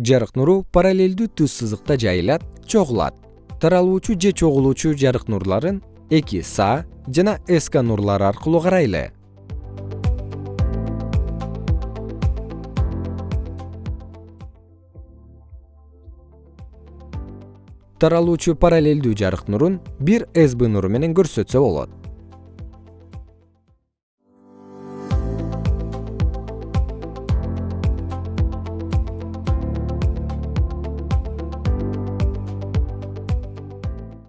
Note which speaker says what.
Speaker 1: жарык нуру параллелдүү түз сызыкта жайылат чогулат. Таралуучу же чогулуучу жарык нурларын эки са жана ск нурлары аркылуу карайлы. Таралуучу параллелдүү жарык нурун бир сб нуру менен көрсөтсө болот.